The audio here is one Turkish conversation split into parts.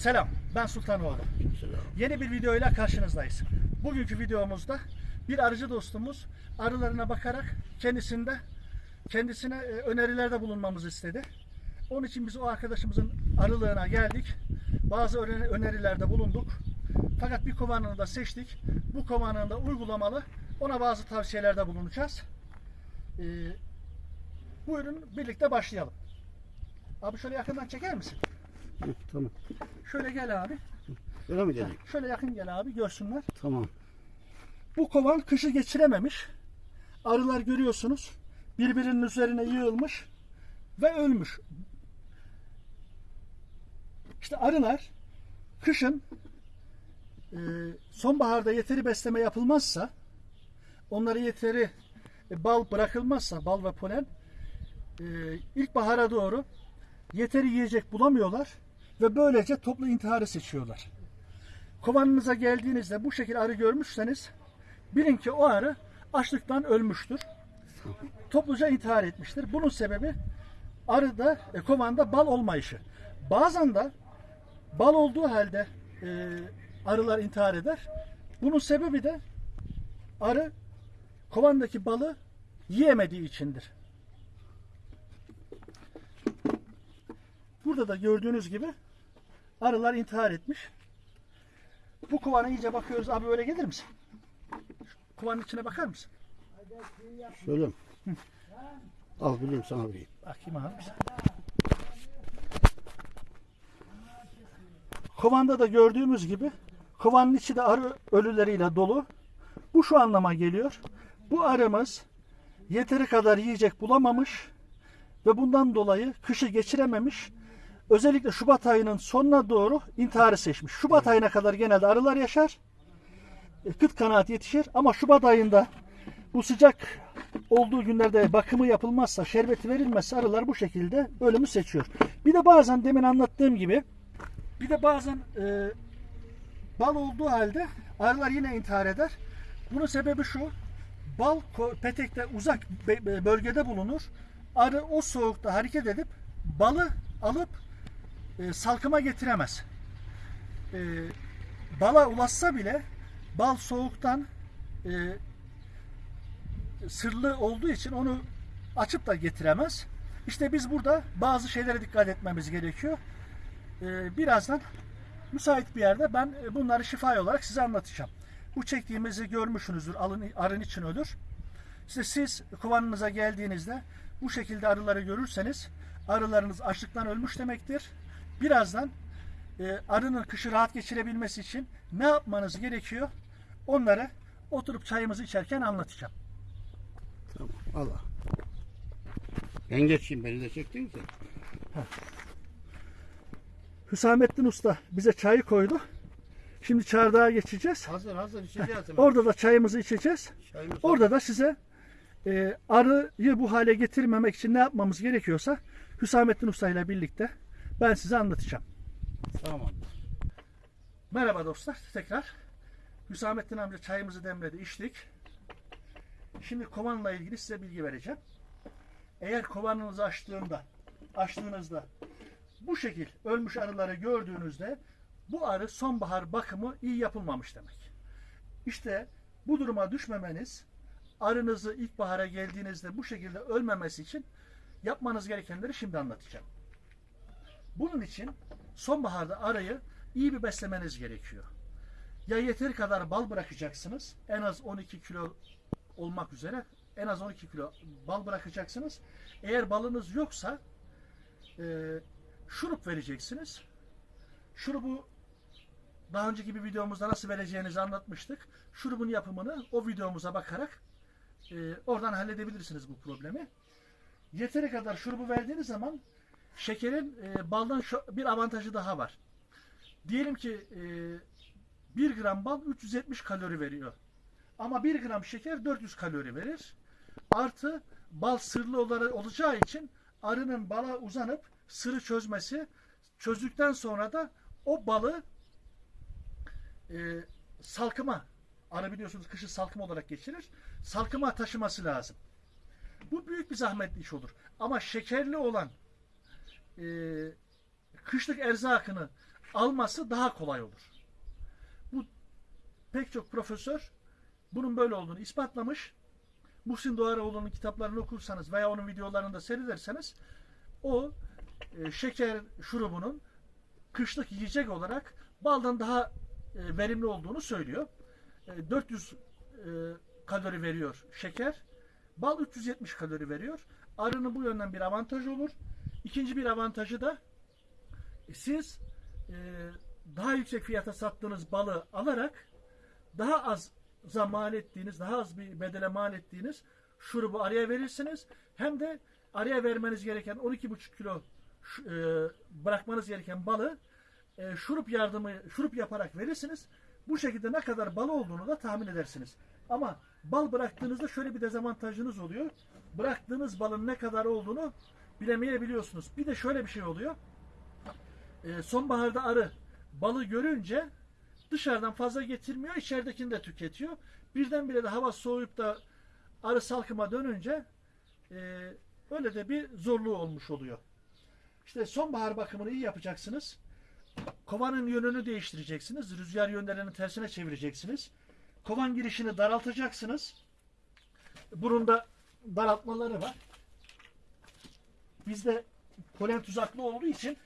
Selam, ben Sultanoğlu. Yeni bir videoyla karşınızdayız. Bugünkü videomuzda bir arıcı dostumuz arılarına bakarak kendisinde kendisine e, önerilerde bulunmamızı istedi. Onun için biz o arkadaşımızın arılığına geldik. Bazı öne- önerilerde bulunduk. Fakat bir kovanını da seçtik. Bu kovanını da uygulamalı. Ona bazı tavsiyelerde bulunacağız. Ee, buyurun birlikte başlayalım. Abi şöyle yakından çeker misin? Hı, tamam. Şöyle gel abi. Öyle mi dedik? Şöyle yakın gel abi görsünler. Tamam. Bu kovan kışı geçirememiş. Arılar görüyorsunuz. Birbirinin üzerine yığılmış ve ölmüş. İşte arılar kışın e, sonbaharda yeteri besleme yapılmazsa onlara yeteri e, bal bırakılmazsa bal ve polen e, ilkbahara doğru yeteri yiyecek bulamıyorlar ve böylece toplu intiharı seçiyorlar. Kovanınıza geldiğinizde bu şekilde arı görmüşseniz bilin ki o arı açlıktan ölmüştür. Topluca intihar etmiştir. Bunun sebebi arıda, e, kovanda bal olmayışı. Bazen de bal olduğu halde e, arılar intihar eder. Bunun sebebi de arı kovandaki balı yiyemediği içindir. Burada da gördüğünüz gibi arılar intihar etmiş. Bu kovana iyice bakıyoruz. Abi öyle gelir misin? Şu Kovanın içine bakar mısın? Şöyle? Al bileyim sana vereyim. Bakayım abi. Kovanda da gördüğümüz gibi kovanın içi de arı ölüleriyle dolu. Bu şu anlama geliyor. Bu arımız yeteri kadar yiyecek bulamamış ve bundan dolayı kışı geçirememiş. Özellikle Şubat ayının sonuna doğru intiharı seçmiş. Şubat ayına kadar genelde arılar yaşar. E, Kıt kanaat yetişir ama Şubat ayında bu sıcak olduğu günlerde bakımı yapılmazsa, şerbeti verilmezse arılar bu şekilde ölümü seçiyor. Bir de bazen demin anlattığım gibi bir de bazen e, bal olduğu halde arılar yine intihar eder. Bunun sebebi şu. Bal petekte uzak bölgede bulunur. Arı o soğukta hareket edip balı alıp e, salkıma getiremez. E, bala ulaşsa bile bal soğuktan e, sırlı olduğu için onu açıp da getiremez. İşte biz burada bazı şeylere dikkat etmemiz gerekiyor. Ee, birazdan müsait bir yerde ben e, bunları şifa olarak size anlatacağım. Bu çektiğimizi görmüşsünüzdür. Alın, arın için ölür. İşte siz kovanınıza geldiğinizde bu şekilde arıları görürseniz arılarınız açlıktan ölmüş demektir. Birazdan e, arının kışı rahat geçirebilmesi için ne yapmanız gerekiyor? Onları oturup çayımızı içerken anlatacağım. Tamam. Al al. Ben geçeyim beni de çektin ki. Hüsamettin Usta bize çayı koydu. Şimdi çardağa geçeceğiz. Hazır hazır içeceğiz hemen. Orada da çayımızı içeceğiz. Çayımız Orada da size e, arıyı bu hale getirmemek için ne yapmamız gerekiyorsa Hüsamettin Usta ile birlikte ben size anlatacağım. Tamam. Merhaba dostlar tekrar. Hüsamettin amca çayımızı demledi içtik. Şimdi kovanla ilgili size bilgi vereceğim. Eğer kovanınızı açtığında açtığınızda bu şekil ölmüş arıları gördüğünüzde bu arı sonbahar bakımı iyi yapılmamış demek. İşte bu duruma düşmemeniz arınızı ilkbahara geldiğinizde bu şekilde ölmemesi için yapmanız gerekenleri şimdi anlatacağım. Bunun için sonbaharda arayı iyi bir beslemeniz gerekiyor. Ya yeteri kadar bal bırakacaksınız. En az 12 kilo olmak üzere en az 12 kilo bal bırakacaksınız. Eğer balınız yoksa e, şurup vereceksiniz. Şurubu daha önceki bir videomuzda nasıl vereceğinizi anlatmıştık. Şurubun yapımını o videomuza bakarak e, oradan halledebilirsiniz bu problemi. Yeteri kadar şurubu verdiğiniz zaman şekerin e, baldan şu- bir avantajı daha var. Diyelim ki e, 1 gram bal 370 kalori veriyor. Ama 1 gram şeker 400 kalori verir. Artı bal sırlı olarak olacağı için arının bala uzanıp sırrı çözmesi çözdükten sonra da o balı e, salkıma arı biliyorsunuz kışı salkım olarak geçirir. Salkıma taşıması lazım. Bu büyük bir zahmetli iş olur. Ama şekerli olan e, kışlık erzakını alması daha kolay olur. Bu pek çok profesör bunun böyle olduğunu ispatlamış. Muhsin Doğaroğlu'nun kitaplarını okursanız veya onun videolarını da seyrederseniz o e, şeker şurubunun kışlık yiyecek olarak baldan daha e, verimli olduğunu söylüyor. E, 400 e, kalori veriyor şeker. Bal 370 kalori veriyor. Arının bu yönden bir avantajı olur. İkinci bir avantajı da e, siz e, daha yüksek fiyata sattığınız balı alarak daha az mal ettiğiniz, daha az bir bedele mal ettiğiniz şurubu araya verirsiniz. Hem de araya vermeniz gereken 12,5 kilo e, bırakmanız gereken balı e, şurup yardımı şurup yaparak verirsiniz. Bu şekilde ne kadar bal olduğunu da tahmin edersiniz. Ama bal bıraktığınızda şöyle bir dezavantajınız oluyor. Bıraktığınız balın ne kadar olduğunu bilemeyebiliyorsunuz. Bir de şöyle bir şey oluyor. E, sonbaharda arı balı görünce dışarıdan fazla getirmiyor, içeridekini de tüketiyor. Birdenbire de hava soğuyup da arı salkıma dönünce e, öyle de bir zorluğu olmuş oluyor. İşte sonbahar bakımını iyi yapacaksınız. Kovanın yönünü değiştireceksiniz. Rüzgar yönlerini tersine çevireceksiniz. Kovan girişini daraltacaksınız. Burunda daraltmaları var. Bizde polen tuzaklı olduğu için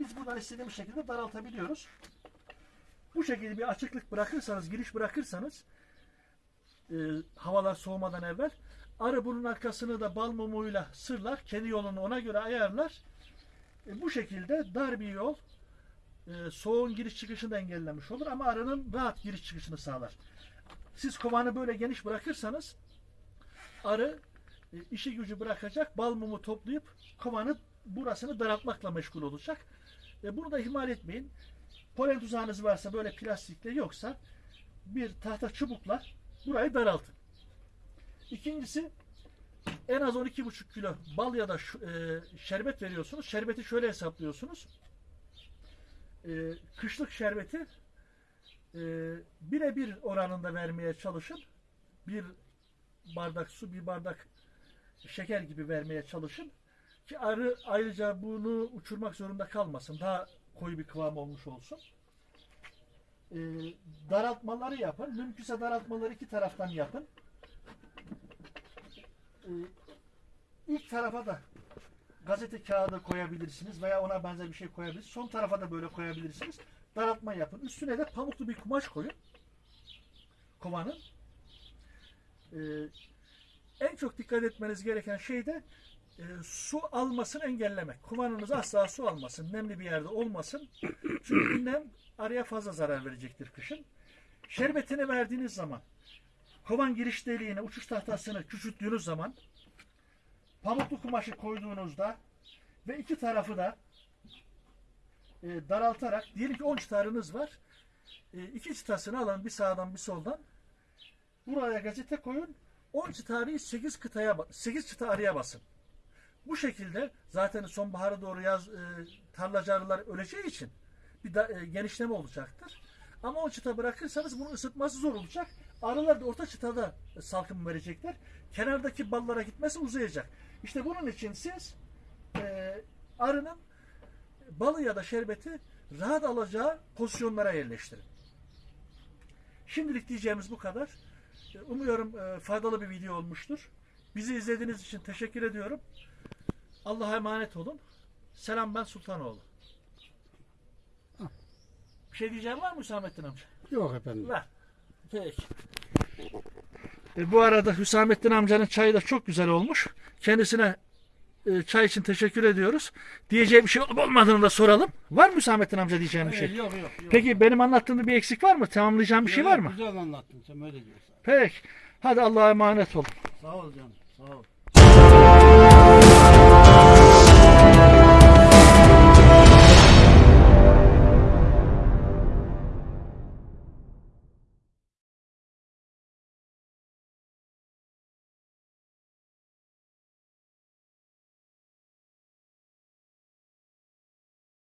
biz buradan istediğimiz şekilde daraltabiliyoruz. Bu şekilde bir açıklık bırakırsanız, giriş bırakırsanız e, havalar soğumadan evvel arı bunun arkasını da bal mumuyla sırlar. Kendi yolunu ona göre ayarlar. E, bu şekilde dar bir yol e, soğuğun giriş çıkışını da engellemiş olur ama arının rahat giriş çıkışını sağlar. Siz kovanı böyle geniş bırakırsanız arı e, işi gücü bırakacak, bal mumu toplayıp kovanı burasını daraltmakla meşgul olacak. E, bunu da ihmal etmeyin. Polen tuzağınız varsa böyle plastikle yoksa bir tahta çubukla burayı daraltın. İkincisi en az 12,5 kilo bal ya da e, şerbet veriyorsunuz. Şerbeti şöyle hesaplıyorsunuz. E, kışlık şerbeti birebir oranında vermeye çalışın. Bir bardak su, bir bardak şeker gibi vermeye çalışın. Ki arı ayrıca bunu uçurmak zorunda kalmasın. Daha koyu bir kıvam olmuş olsun. Ee, daraltmaları yapın. Mümkünse daraltmaları iki taraftan yapın. Ee, ilk tarafa da gazete kağıdı koyabilirsiniz veya ona benzer bir şey koyabilirsiniz. Son tarafa da böyle koyabilirsiniz. Daraltma yapın. Üstüne de pamuklu bir kumaş koyun. Kovanın. Ee, en çok dikkat etmeniz gereken şey de e, su almasını engellemek. Kovanınız asla su almasın. Nemli bir yerde olmasın. Çünkü nem araya fazla zarar verecektir kışın. Şerbetini verdiğiniz zaman kovan giriş deliğine uçuş tahtasını küçülttüğünüz zaman pamuklu kumaşı koyduğunuzda ve iki tarafı da e, daraltarak diyelim ki 10 çıtarınız var. E, iki çıtasını alın bir sağdan bir soldan. Buraya gazete koyun. 10 çıtarıyı 8 kıtaya 8 çıta araya basın. Bu şekilde zaten sonbahara doğru yaz e, tarlacı arılar öleceği için bir da, e, genişleme olacaktır. Ama o çıta bırakırsanız bunu ısıtması zor olacak. Arılar da orta çıtada salkım verecekler. Kenardaki ballara gitmesi uzayacak. İşte bunun için siz e, arının balı ya da şerbeti rahat alacağı pozisyonlara yerleştirin. Şimdilik diyeceğimiz bu kadar. Umuyorum e, faydalı bir video olmuştur. Bizi izlediğiniz için teşekkür ediyorum. Allah'a emanet olun. Selam ben Sultanoğlu. Bir şey diyeceğim var mı Hüsamettin amca? Yok efendim. Ver. Peki. E, bu arada Hüsamettin amcanın çayı da çok güzel olmuş. Kendisine e, çay için teşekkür ediyoruz. Diyeceği bir şey olup olmadığını da soralım. Var mı Hüsamettin amca diyeceğim bir şey? Hayır, yok yok. yok. Peki benim anlattığımda bir eksik var mı? Tamamlayacağım bir şey var mı? Güzel anlattın sen öyle diyorsan. Peki. Hadi Allah'a emanet olun. Sağ ol canım. Sağ ol.